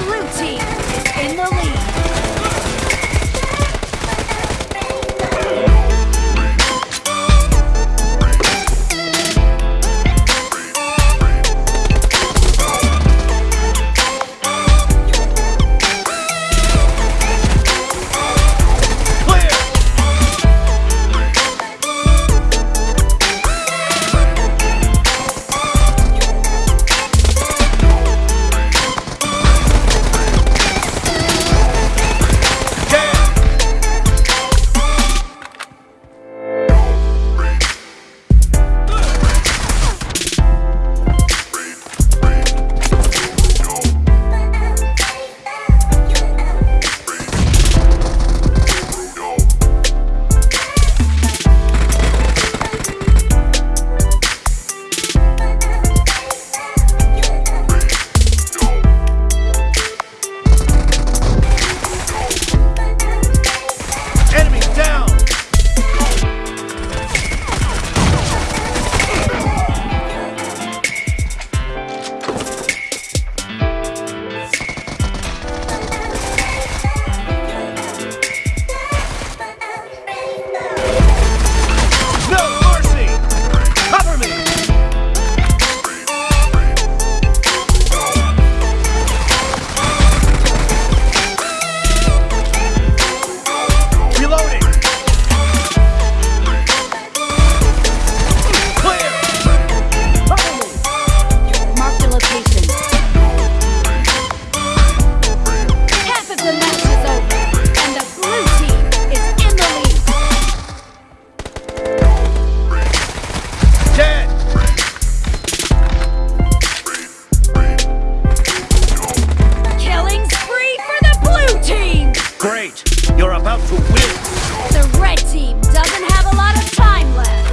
Blue team is in the lead. To win! The red team doesn't have a lot of time left.